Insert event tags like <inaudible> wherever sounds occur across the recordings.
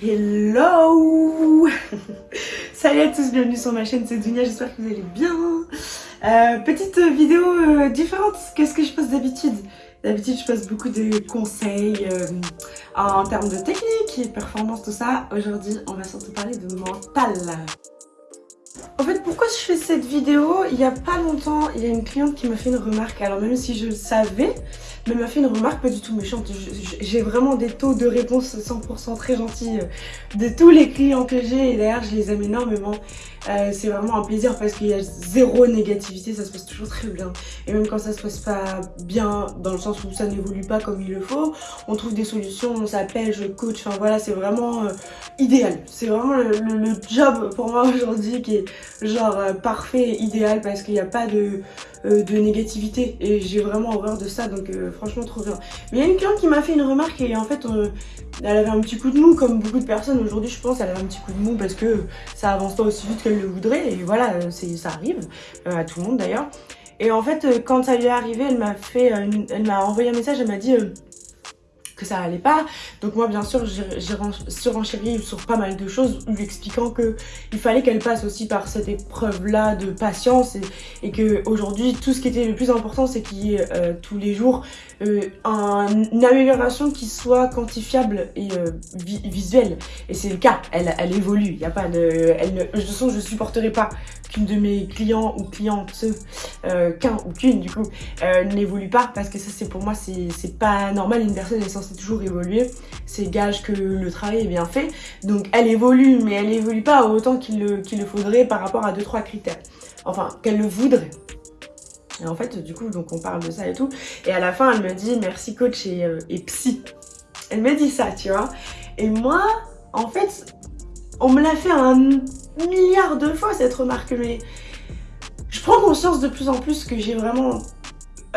Hello <laughs> Salut à tous, bienvenue sur ma chaîne, c'est Dunia, j'espère que vous allez bien euh, Petite vidéo euh, différente que ce que je poste d'habitude. D'habitude, je poste beaucoup de conseils euh, en termes de technique et performance, tout ça. Aujourd'hui, on va surtout parler de mental. En fait, pourquoi je fais cette vidéo? Il y a pas longtemps, il y a une cliente qui m'a fait une remarque. Alors même si je le savais, mais m'a fait une remarque pas du tout méchante. J'ai vraiment des taux de réponse 100% très gentils euh, de tous les clients que j'ai et d'ailleurs je les aime énormément. Euh, c'est vraiment un plaisir parce qu'il y a zéro négativité, ça se passe toujours très bien. Et même quand ça se passe pas bien, dans le sens où ça n'évolue pas comme il le faut, on trouve des solutions, on s'appelle, je coach, enfin voilà, c'est vraiment euh, idéal. C'est vraiment le, job pour moi <laughs> aujourd'hui qui est genre parfait, idéal parce qu'il n'y a pas de, de négativité et j'ai vraiment horreur de ça donc franchement trop bien. Mais il y a une cliente qui m'a fait une remarque et en fait euh, elle avait un petit coup de mou comme beaucoup de personnes aujourd'hui je pense elle avait un petit coup de mou parce que ça avance pas aussi vite qu'elle le voudrait et voilà euh, ça arrive euh, à tout le monde d'ailleurs. Et en fait quand ça lui est arrivé elle m'a fait elle m'a envoyé un message elle m'a dit que ça allait pas. Donc moi bien sûr j'ai surenchéri sur pas mal de choses lui expliquant que il fallait qu'elle passe aussi par cette épreuve là de patience et, et que aujourd'hui tout ce qui était le plus important c'est qu'il y ait euh, tous les jours euh, une amélioration qui soit quantifiable et euh, visuelle. Et c'est le cas, elle, elle évolue, il y a pas de... Elle, de toute je supporterai pas qu'une de mes clients ou clientes, qu'un ou qu'une du coup, n'évolue pas parce que ça c'est pour moi c'est pas normal, une personne est censée toujours évoluer, c'est gage que le travail est bien fait, donc elle évolue mais elle évolue pas autant qu'il le, le faudrait par rapport à deux trois critères, enfin qu'elle le voudrait. Et en fait, du coup, donc on parle de ça et tout. Et à la fin, elle me dit merci coach et, euh, et psy. Elle me dit ça, tu vois. Et moi, en fait, on me l'a fait un milliard de fois cette remarque, mais je prends conscience de plus en plus que j'ai vraiment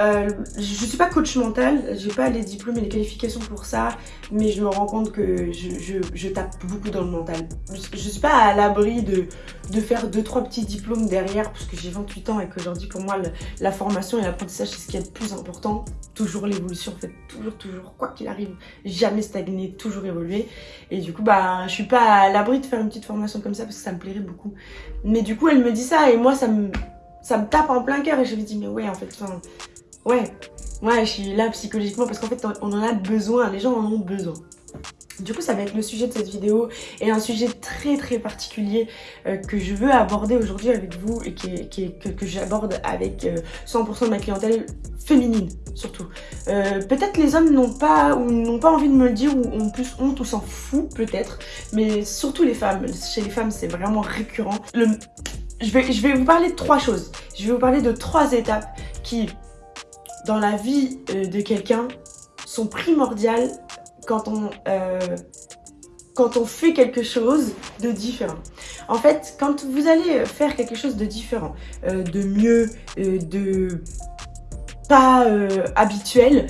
euh, je suis pas coach mental, j'ai pas les diplômes et les qualifications pour ça, mais je me rends compte que je, tape beaucoup dans le mental. Je, suis pas à l'abri de, faire 2-3 petits diplômes derrière, parce que j'ai 28 ans et qu'aujourd'hui pour moi la formation et l'apprentissage c'est ce qui est le plus important. Toujours l'évolution en fait, toujours, toujours, quoi qu'il arrive, jamais stagner, toujours évoluer. Et du coup bah je suis pas à l'abri de faire une petite formation comme ça parce que ça me plairait beaucoup. Mais du coup elle me dit ça et moi ça me ça me tape en plein cœur et je lui dis mais ouais en fait enfin, ouais ouais je suis là psychologiquement parce qu'en fait on en a besoin les gens en ont besoin du coup, ça va être le sujet de cette vidéo et un sujet très très particulier euh, que je veux aborder aujourd'hui avec vous et qui que, j'aborde avec 100% euh, de ma clientèle féminine surtout. Euh, peut-être les hommes n'ont pas ou n'ont pas envie de me le dire ou ont plus honte ou s'en fout peut-être, mais surtout les femmes. Chez les femmes, c'est vraiment récurrent. Je, vais, je vais vous parler de trois choses. Je vais vous parler de trois étapes qui, dans la vie de quelqu'un, sont primordiales quand on, euh, quand on fait quelque chose de différent. En fait, quand vous allez faire quelque chose de différent, euh, de mieux, euh, de pas habituel,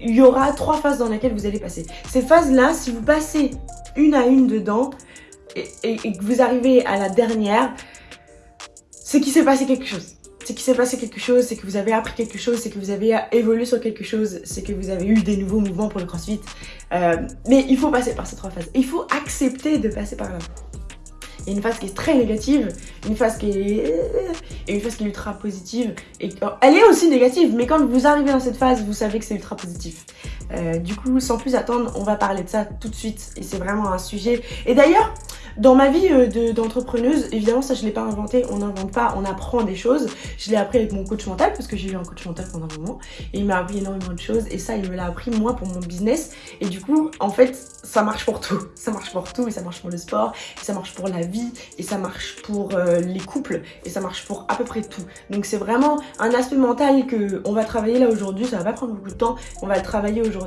il y aura trois phases dans lesquelles vous allez passer. Ces phases-là, si vous passez une à une dedans et, et que vous arrivez à la dernière, c'est qu'il s'est passé quelque chose c'est qu'il s'est passé quelque chose, c'est que vous avez appris quelque chose, c'est que vous avez évolué sur quelque chose, c'est que vous avez eu des nouveaux mouvements pour le crossfit. Euh, mais il faut passer par ces trois phases. Il faut accepter de passer par là. Il y a une phase qui est très négative, une phase qui est... et une phase qui est ultra positive. Et elle est aussi négative, mais quand vous arrivez dans cette phase, vous savez que c'est ultra positif. Euh, du coup, sans plus attendre, on va parler de ça tout de suite. Et c'est vraiment un sujet... Et d'ailleurs, dans ma vie euh, d'entrepreneuse, évidemment ça je l'ai pas inventé, on n'invente pas, on apprend des choses. Je l'ai appris avec mon coach mental parce que j'ai eu un coach mental pendant un moment. Et il m'a appris énormément de choses. Et ça il me l'a appris moi pour mon business. Et du coup en fait ça marche pour tout. <laughs> Ça marche pour tout. Et ça marche pour le sport, et ça marche pour la vie. Et ça marche pour euh, les couples. Et ça marche pour à peu près tout. Donc c'est vraiment un aspect mental que on va travailler là aujourd'hui, ça va pas prendre beaucoup de temps, on va le travailler aujourd'hui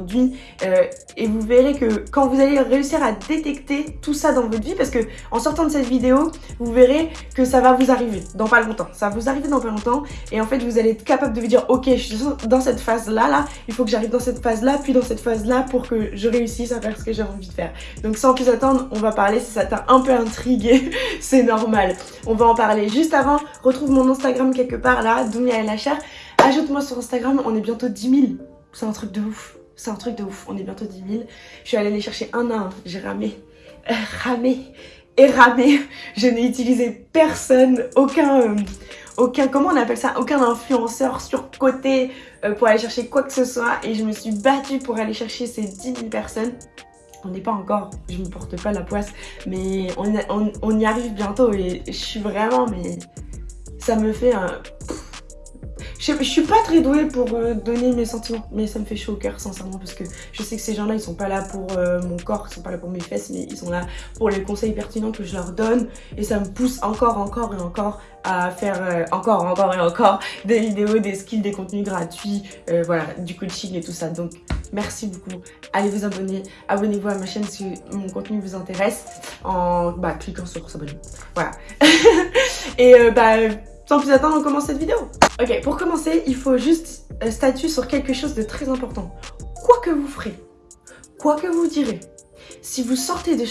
euh, et vous verrez que quand vous allez réussir à détecter tout ça dans votre vie parce que en sortant de cette vidéo, vous verrez que ça va vous arriver dans pas longtemps. Ça va vous arriver dans pas longtemps et en fait vous allez être capable de vous dire ok je suis dans cette phase là là, il faut que j'arrive dans cette phase là puis dans cette phase là pour que je réussisse à faire ce que j'ai envie de faire. Donc sans plus attendre, on va parler, si ça t'a un peu intrigué, <laughs> c'est normal. On va en parler juste avant, retrouve mon Instagram quelque part là, Dounia LHR. Ajoute-moi sur Instagram, on est bientôt 10 000. C'est un truc de ouf. C'est un truc de ouf, on est bientôt 10 000. Je suis allée les chercher un à un, j'ai ramé. ramé et ramé. Je n'ai utilisé personne, aucun, euh, aucun, comment on appelle ça, aucun influenceur sur côté euh, pour aller chercher quoi que ce soit. Et je me suis battue pour aller chercher ces 10 000 personnes. On n'est pas encore, je me porte pas la poisse, mais on y arrive bientôt et je suis vraiment, mais ça me fait un... Je, suis pas très douée pour euh, donner mes sentiments, mais ça me fait chaud au cœur, sincèrement, parce que je sais que ces gens-là, ils sont pas là pour euh, mon corps, ils sont pas là pour mes fesses, mais ils sont là pour les conseils pertinents que je leur donne, et ça me pousse encore, encore et encore à faire euh, encore, encore et encore <laughs> des vidéos, des skills, des contenus gratuits, voilà, du coaching et tout ça. Donc, merci beaucoup. Allez vous abonner, abonnez-vous à ma chaîne si mon contenu vous intéresse en bah, cliquant sur s'abonner. Voilà. <laughs> et bah sans plus attendre, on commence cette vidéo. Ok, pour commencer, il faut juste euh, statuer sur quelque chose de très important. Quoi que vous ferez, quoi que vous direz, si vous sortez des,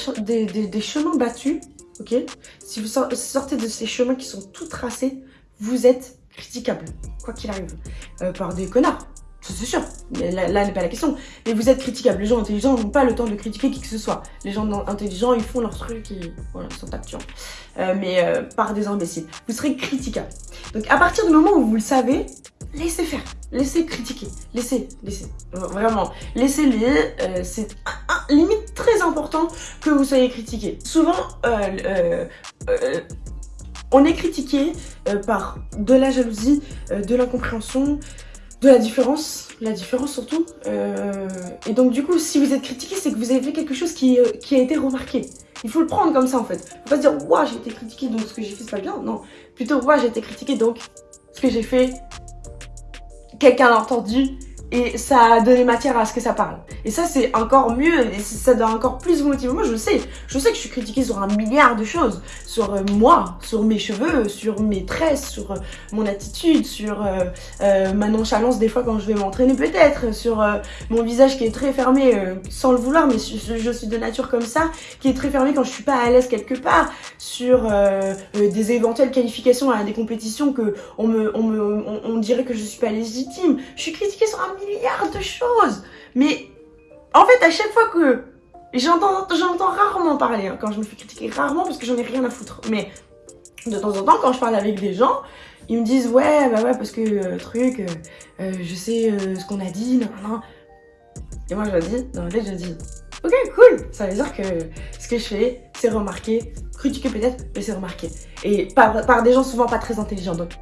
chemins battus, ok Si vous sortez de ces chemins qui sont tout tracés, vous êtes critiquable, quoi qu'il arrive, euh, par des connards. C'est sûr, là, n'est pas la question. Mais vous êtes critiquable. Les gens intelligents n'ont pas le temps de critiquer qui que ce soit. Les gens intelligents, ils font leur truc et voilà, ils sont tapés. Euh, mais euh, par des imbéciles. Vous serez critiquable. Donc à partir du moment où vous le savez, laissez faire. Laissez critiquer. Laissez, laissez. Vraiment. Laissez-les. Euh, c'est limite très important que vous soyez critiqué. Souvent, euh, on est critiqué par de la jalousie, de l'incompréhension, de la différence, la différence surtout. Euh, et donc du coup, si vous êtes critiqué, c'est que vous avez fait quelque chose qui, euh, qui, a été remarqué. Il faut le prendre comme ça en fait. Faut pas se dire, ouah, j'ai été critiqué, donc ce que j'ai fait c'est pas bien. Non, plutôt, ouah, j'ai été critiqué, donc ce que j'ai fait, quelqu'un l'a entendu et ça a donné matière à ce que ça parle. Et ça, c'est encore mieux, et ça doit encore plus vous motiver. Moi, je sais, je sais que je suis critiquée sur un milliard de choses. Sur euh, moi, sur mes cheveux, sur mes tresses, sur euh, mon attitude, sur euh, ma nonchalance des fois quand je vais m'entraîner peut-être, sur mon visage qui est très fermé, sans le vouloir, mais je, suis de nature comme ça, qui est très fermé quand je suis pas à l'aise quelque part, sur des éventuelles qualifications à des compétitions que on me, on me, on dirait que je suis pas légitime. Je suis critiquée sur un milliard de choses. Mais en fait, à chaque fois que j'entends rarement parler, hein, quand je me fais critiquer, rarement parce que j'en ai rien à foutre. Mais de temps en temps, quand je parle avec des gens, ils me disent ouais, bah ouais, parce que euh, truc, euh, euh, je sais ce qu'on a dit, non, non. Et moi, je dis, dans je dis, ok, cool. Ça veut dire que ce que je fais, c'est remarqué, critiqué peut-être, mais c'est remarqué. Et par, par des gens souvent pas très intelligents. Donc,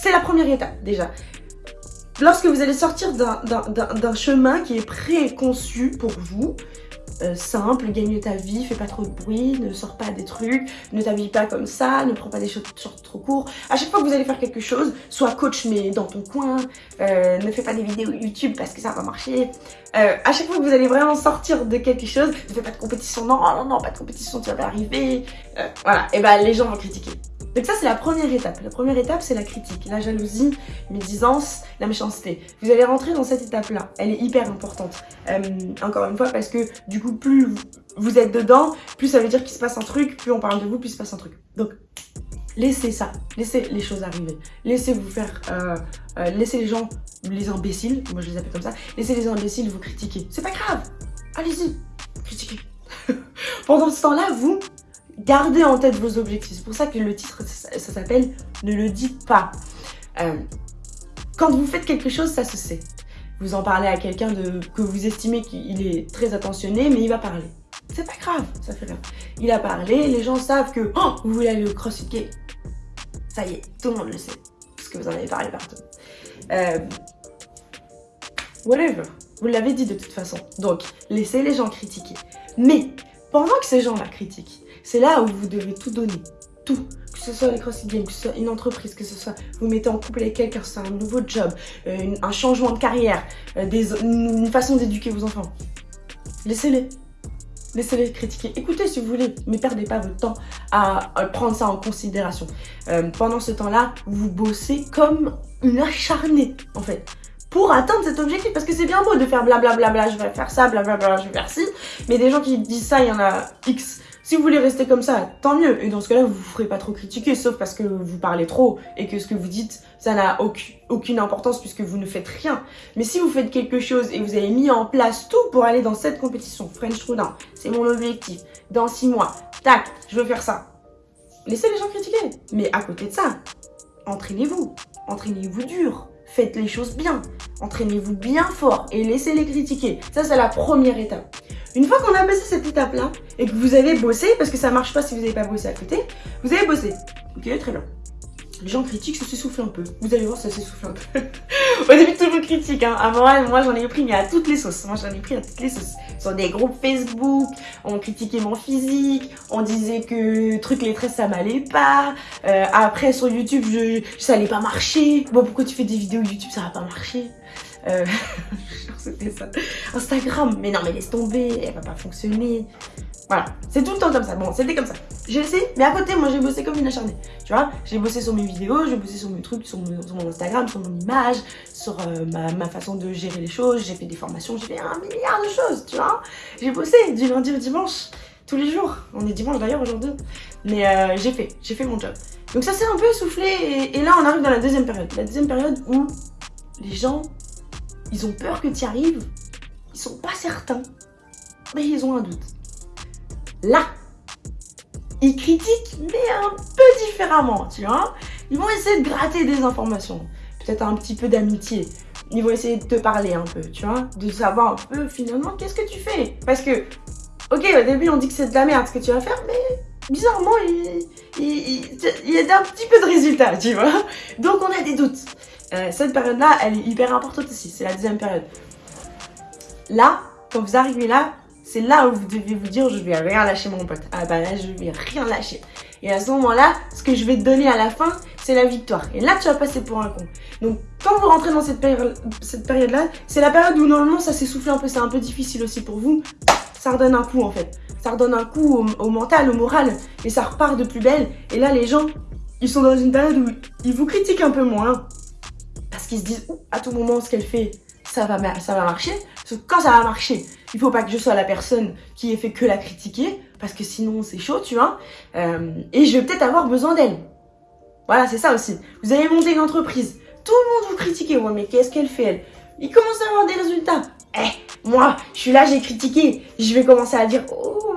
c'est la première étape déjà. Lorsque vous allez sortir d'un chemin qui est préconçu pour vous, euh, simple, gagne ta vie, fais pas trop de bruit, ne sors pas des trucs, ne t'habille pas comme ça, ne prends pas des shorts trop courts. À chaque fois que vous allez faire quelque chose, sois coach mais dans ton coin, euh, ne fais pas des vidéos YouTube parce que ça va marcher. Euh, à chaque fois que vous allez vraiment sortir de quelque chose, ne fais pas de compétition, non, non, non, pas de compétition, tu vas arriver. Euh, voilà, et ben les gens vont critiquer. Donc ça, c'est la première étape. La première étape, c'est la critique, la jalousie, médisance, la méchanceté. Vous allez rentrer dans cette étape-là. Elle est hyper importante. Euh, encore une fois, parce que du coup, plus vous êtes dedans, plus ça veut dire qu'il se passe un truc, plus on parle de vous, plus il se passe un truc. Donc, laissez ça, laissez les choses arriver. Laissez vous faire, euh, euh, laissez les gens, les imbéciles, moi je les appelle comme ça, laissez les imbéciles vous critiquer. C'est pas grave, allez-y, critiquez. <laughs> Pendant ce temps-là, vous, Gardez en tête vos objectifs. C'est pour ça que le titre, ça, s'appelle « Ne le dites pas euh, Quand vous faites quelque chose, ça se sait. Vous en parlez à quelqu'un que vous estimez qu'il est très attentionné, mais il va parler. C'est pas grave, ça fait rien. Il a parlé, les gens savent que oh, vous voulez aller au CrossFit Game. Ça y est, tout le monde le sait. Parce que vous en avez parlé partout. Euh, whatever. Vous l'avez dit de toute façon. Donc, laissez les gens critiquer. Mais, pendant que ces gens-là critiquent, c'est là où vous devez tout donner. Tout. Que ce soit les CrossFit Games, que ce soit une entreprise, que ce soit vous mettez en couple avec quelqu'un, que un nouveau job, euh, un changement de carrière, euh, des, une façon d'éduquer vos enfants. Laissez-les. Laissez-les critiquer. Écoutez si vous voulez, mais perdez pas votre temps à, prendre ça en considération. Euh, pendant ce temps-là, vous bossez comme une acharnée, en fait pour atteindre cet objectif. Parce que c'est bien beau de faire blablabla, bla bla bla, je vais faire ça, blablabla, bla bla, je vais faire ci. Mais des gens qui disent ça, il y en a X Si vous voulez rester comme ça, tant mieux. Et dans ce cas-là, vous vous ferez pas trop critiquer, sauf parce que vous parlez trop et que ce que vous dites, ça n'a aucune importance puisque vous ne faites rien. Mais si vous faites quelque chose et vous avez mis en place tout pour aller dans cette compétition, French Trudin, c'est mon objectif. Dans six mois, tac, je veux faire ça. Laissez les gens critiquer. Mais à côté de ça, entraînez-vous. Entraînez-vous dur. Faites les choses bien. Entraînez-vous bien fort et laissez-les critiquer. Ça, c'est la première étape. Une fois qu'on a passé cette étape-là et que vous avez bossé, parce que ça marche pas si vous n'avez pas bossé à côté, vous avez bossé. Ok, très bien. Les gens critiquent, ça s'essouffle un peu. Vous allez voir, ça s'essouffle un peu. Au début, tout le monde critique. Hein. Avant, moi, j'en ai pris, mais à toutes les sauces. Moi, j'en ai pris à toutes les sauces. Sur des groupes Facebook, on critiquait mon physique, on disait que truc les tresses, ça m'allait pas. Euh, après, sur YouTube, je, ça allait pas marcher. Bon, pourquoi tu fais des vidéos YouTube, ça va pas marcher? Euh. <laughs> Instagram, mais non, mais laisse tomber, elle va pas fonctionner. Voilà, c'est tout le temps comme ça. Bon, c'était comme ça. J'ai essayé, mais à côté, moi, j'ai bossé comme une acharnée. Tu vois, j'ai bossé sur mes vidéos, j'ai bossé sur mes trucs, sur mon, Instagram, sur mon image, sur euh, ma, façon de gérer les choses. J'ai fait des formations, j'ai fait un milliard de choses, tu vois. J'ai bossé du lundi au dimanche, tous les jours. On est dimanche d'ailleurs aujourd'hui. Mais euh, j'ai fait, j'ai fait mon job. Donc ça s'est un peu essoufflé et, et là, on arrive dans la deuxième période. La deuxième période où les gens ils ont peur que tu y arrives. Ils sont pas certains. Mais ils ont un doute. Là, ils critiquent, mais un peu différemment, tu vois. Ils vont essayer de gratter des informations. Peut-être un petit peu d'amitié. Ils vont essayer de te parler un peu, tu vois. De savoir un peu, finalement, qu'est-ce que tu fais. Parce que, ok, au début, on dit que c'est de la merde ce que tu vas faire, mais bizarrement, il, y a un petit peu de résultats, tu vois. Donc, on a des doutes. Euh, cette période-là, elle est hyper importante aussi. C'est la deuxième période. Là, quand vous arrivez là, c'est là où vous devez vous dire je vais rien lâcher mon pote. Ah bah là, je vais rien lâcher. Et à ce moment-là, ce que je vais te donner à la fin, c'est la victoire. Et là, tu vas passer pour un con. Donc, quand vous rentrez dans cette période-là, c'est la période où normalement ça s'essouffle un peu, c'est un peu difficile aussi pour vous. Ça redonne un coup en fait. Ça redonne un coup au, au mental, au moral. Et ça repart de plus belle. Et là, les gens, ils sont dans une période où ils vous critiquent un peu moins parce qu'ils se disent à tout moment ce qu'elle fait, ça va, marcher. Parce que quand ça va marcher, il faut pas que je sois la personne qui ait fait que la critiquer, parce que sinon c'est chaud, tu vois. Euh, et je vais peut-être avoir besoin d'elle. Voilà, c'est ça aussi. Vous avez monté une entreprise, tout le monde vous critique, ouais, mais qu'est-ce qu'elle fait elle? Il commence à avoir des résultats. Eh, moi, je suis là, j'ai critiqué. Je vais commencer à dire, oh,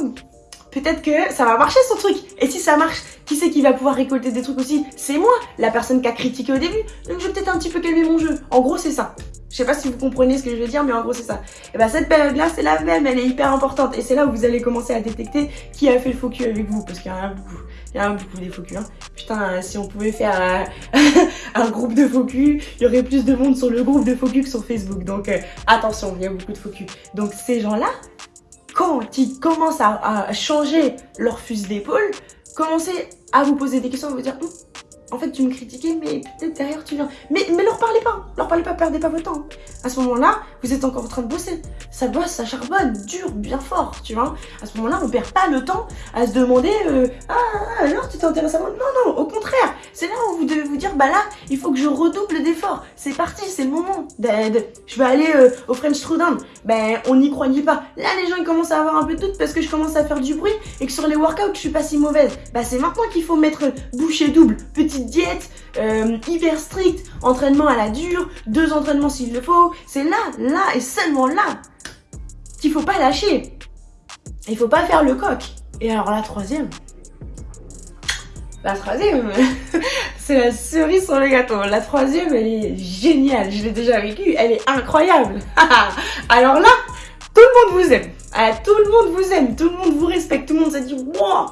peut-être que ça va marcher son truc. Et si ça marche, qui c'est qui va pouvoir récolter des trucs aussi? C'est moi, la personne qui a critiqué au début. Donc je vais peut-être un petit peu calmer mon jeu. En gros, c'est ça. Je sais pas si vous comprenez ce que je veux dire, mais en gros, c'est ça. Et bah, cette période-là, c'est la même, elle est hyper importante. Et c'est là où vous allez commencer à détecter qui a fait le focus avec vous. Parce qu'il y en a beaucoup. Il y en a beaucoup des focus. Hein. Putain, si on pouvait faire <laughs> un, groupe de focus, il y aurait plus de monde sur le groupe de focus que sur Facebook. Donc, euh, attention, il y a beaucoup de focus. Donc, ces gens-là, quand ils commencent à, changer leur fusil d'épaule, commencez à vous poser des questions, à vous dire, hum, en fait, tu me critiquais, mais peut-être derrière, tu viens. Mais, mais leur parlez pas, leur parlez pas, perdez pas votre temps. À ce moment-là, vous êtes encore en train de bosser. Ça bosse, ça charbonne, dur, bien fort, tu vois. À ce moment-là, on perd pas le temps à se demander, euh, ah, alors tu t'intéresses à moi? Non, non, au contraire. C'est là où vous devez vous dire, bah là, il faut que je redouble d'efforts. C'est parti, c'est le moment. Je vais aller euh, au French Throwdown. Ben, on n'y croyait pas. Là, les gens, ils commencent à avoir un peu de doute parce que je commence à faire du bruit et que sur les workouts, je suis pas si mauvaise. Bah, c'est maintenant qu'il faut mettre bouchée double, petit diète, euh, hyper strict, entraînement à la dure, deux entraînements s'il le faut. C'est là, là et seulement là qu'il faut pas lâcher. Il faut pas faire le coq. Et alors la troisième, la troisième, <laughs> c'est la cerise sur le gâteau. La troisième, elle est géniale. Je l'ai déjà vécue. Elle est incroyable. <laughs> alors là, tout le monde vous aime. Ah, tout le monde vous aime. Tout le monde vous respecte. Tout le monde s'est dit, wow.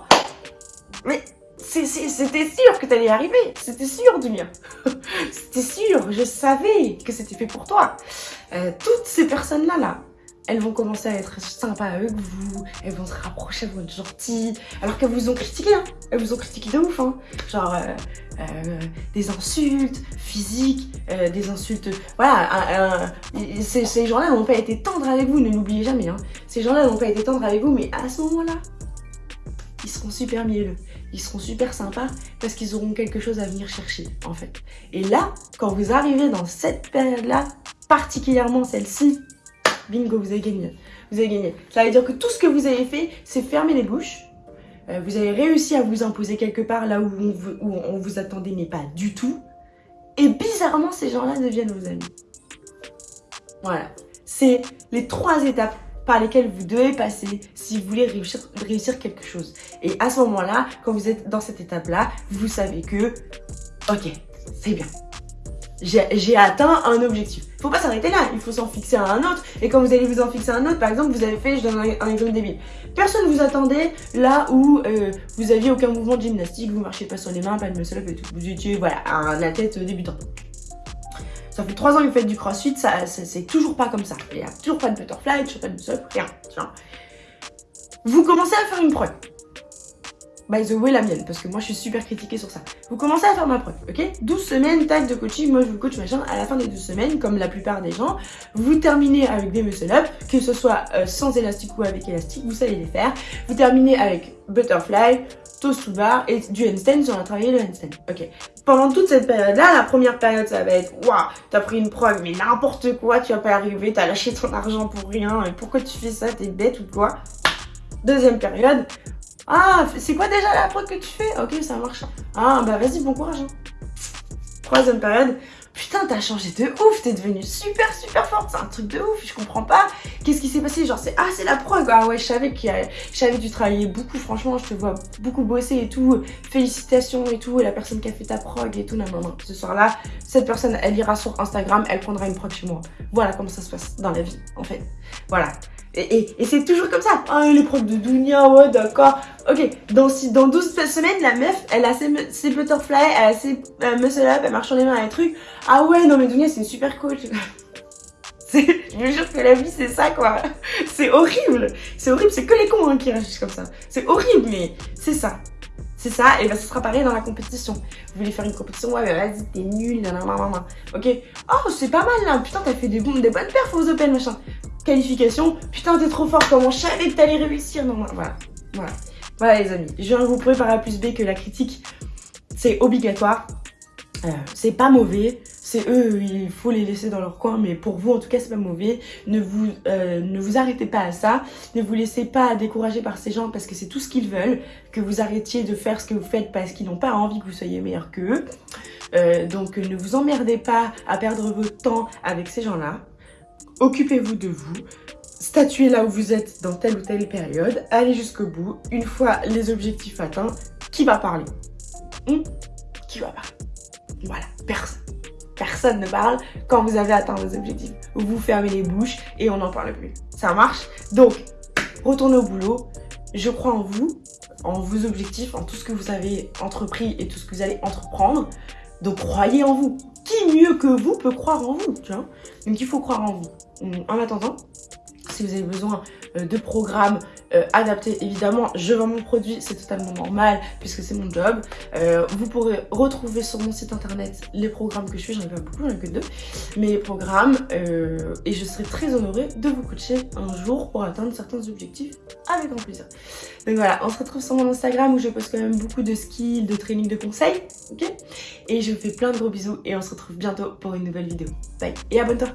Mais c'était sûr que t'allais y arriver. C'était sûr, Dunia. <laughs> c'était sûr. Je savais que c'était fait pour toi. Euh, toutes ces personnes-là, là, elles vont commencer à être sympas avec vous, elles vont se rapprocher, elles vont être gentilles, alors qu'elles vous ont critiqué, hein. elles vous ont critiqué de ouf, hein. genre euh, euh, des insultes physiques, des insultes, voilà, ces, ces gens-là n'ont pas été tendres avec vous, ne l'oubliez jamais, hein. ces gens-là n'ont pas été tendres avec vous, mais à ce moment-là, ils seront super mielleux ils seront super sympas parce qu'ils auront quelque chose à venir chercher en fait. Et là, quand vous arrivez dans cette période-là, particulièrement celle-ci, bingo, vous avez gagné. Vous avez gagné. Ça veut dire que tout ce que vous avez fait, c'est fermer les bouches, euh, vous avez réussi à vous imposer quelque part là où on vous, attendait mais pas du tout. Et bizarrement, ces gens-là deviennent vos amis. Voilà. C'est les trois étapes par lesquelles vous devez passer si vous voulez réussir quelque chose. Et à ce moment-là, quand vous êtes dans cette étape-là, vous savez que, ok, c'est bien. J'ai atteint un objectif. Faut pas s'arrêter là, il faut s'en fixer à un autre. Et quand vous allez vous en fixer à un autre, par exemple, vous avez fait, je donne un, exemple débile. Personne vous attendait là où euh, vous aviez aucun mouvement de gymnastique, vous marchez pas sur les mains, pas de muscle up et tout. Vous étiez, voilà, un athlète débutant. Ça fait 3 ans que vous faites du crossfit, ça, c'est toujours pas comme ça. Il n'y a toujours pas de butterfly, toujours pas de muscle up, rien. Vous commencez à faire une preuve by the way la mienne, parce que moi je suis super critiquée sur ça. Vous commencez à faire ma preuve, ok? 12 semaines, tac, de coaching, moi je vous coach machin, à la fin des 12 semaines, comme la plupart des gens, vous terminez avec des muscle up, que ce soit euh, sans élastique ou avec élastique, vous savez les faire. Vous terminez avec butterfly, toast to bar et du handstand si on a travaillé le handstand. Ok? Pendant toute cette période-là, la première période, ça va être Waouh, t'as pris une preuve, mais n'importe quoi, tu vas pas arriver, t'as lâché ton argent pour rien, et pourquoi tu fais ça, t'es bête ou quoi? Deuxième période, ah, c'est quoi déjà la prod que tu fais? Ok, ça marche. Ah, bah vas-y, bon courage. Hein. Troisième période. Putain, t'as changé de ouf, t'es devenue super super forte, c'est un truc de ouf, je comprends pas. Qu'est-ce qui s'est passé? Genre, c'est ah, c'est la prog. Ah ouais, je savais, que je savais que tu travaillais beaucoup, franchement, je te vois beaucoup bosser et tout. Félicitations et tout, et la personne qui a fait ta prog et tout, non, non, non. Ce soir-là, cette personne, elle ira sur Instagram, elle prendra une prog chez moi. Voilà comment ça se passe dans la vie, en fait. Voilà. Et, c'est toujours comme ça. Ah, profs de Dunia, ouais, d'accord. Ok, dans, dans 12 semaines, la meuf, elle a ses, ses butterfly, elle a ses euh, muscle up, elle marche sur les mains, les trucs. Ah ouais, non mais Dunia, c'est une super coach. <laughs> je me jure que la vie, c'est ça, quoi. C'est horrible. C'est horrible, c'est que les cons hein, qui réagissent comme ça. C'est horrible, mais c'est ça. C'est ça, et ben ce sera pareil dans la compétition. Vous voulez faire une compétition, ouais, mais vas-y, t'es nul, nanana. Ok Oh, c'est pas mal là, putain, t'as fait des, des bonnes perfs aux Open, machin qualification. Putain, t'es trop fort, comment je savais que t'allais réussir? Non, voilà, voilà. Voilà les amis, je viens vous prouver par A plus B que la critique, c'est obligatoire. Euh, c'est pas mauvais, c'est eux, il faut les laisser dans leur coin, mais pour vous en tout cas c'est pas mauvais. Ne vous, euh, ne vous arrêtez pas à ça, ne vous laissez pas décourager par ces gens parce que c'est tout ce qu'ils veulent, que vous arrêtiez de faire ce que vous faites parce qu'ils n'ont pas envie que vous soyez meilleur qu'eux. Euh, donc ne vous emmerdez pas à perdre votre temps avec ces gens-là. Occupez-vous de vous, statuez là où vous êtes dans telle ou telle période, allez jusqu'au bout. Une fois les objectifs atteints, qui va parler? Hmm? Qui va parler? Voilà, personne. Personne ne parle quand vous avez atteint vos objectifs. Vous fermez les bouches et on n'en parle plus. Ça marche? Donc, retournez au boulot. Je crois en vous, en vos objectifs, en tout ce que vous avez entrepris et tout ce que vous allez entreprendre. Donc, croyez en vous. Qui mieux que vous peut croire en vous, tu vois? Donc, il faut croire en vous en attendant, si vous avez besoin euh, de programmes euh, adaptés, évidemment, je vends mon produit, c'est totalement normal puisque c'est mon job. Euh, vous pourrez retrouver sur mon site internet les programmes que je fais, j'en ai pas beaucoup, j'en ai que deux, mes programmes et je serai très honorée de vous coacher un jour pour atteindre certains objectifs avec grand plaisir. Donc voilà, on se retrouve sur mon Instagram où je poste quand même beaucoup de skills, de training, de conseils, ok? Et je vous fais plein de gros bisous et on se retrouve bientôt pour une nouvelle vidéo. Bye et abonne-toi